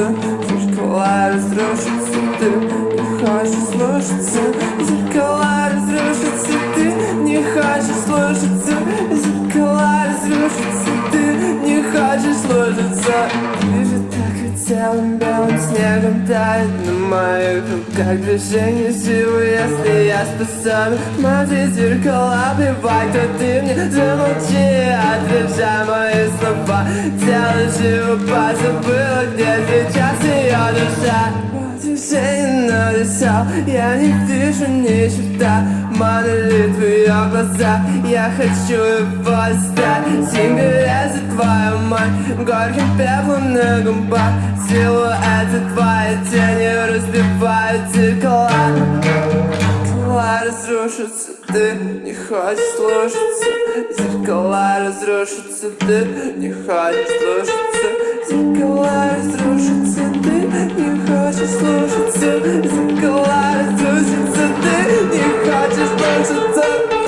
солнце Зеркала разрушатся, ты не хочешь слушаться. Зеркала разрушатся, ты не хочешь слушаться. Зеркала разрушатся, ты не хочешь слушаться. Вижу так и целым белым снегом тает на моих руках Движение силы, если я способен. Смотри зеркала, бывай, то ты мне замолчи Отвержай мои слова. Тело живо, позабыла, где Движение написал, я не вижу ни черта Манили твои глаза, я хочу его стать Сигарет за твою мать, горьким пеплом на губах. Силуэты твои тени разбивают зеркала. Зеркала разрушатся, ты не хочешь слушаться. Зеркала разрушатся, ты не хочешь слушаться. Зеркала разрушатся, слушаться разрушатся, ты не хочешь слушаться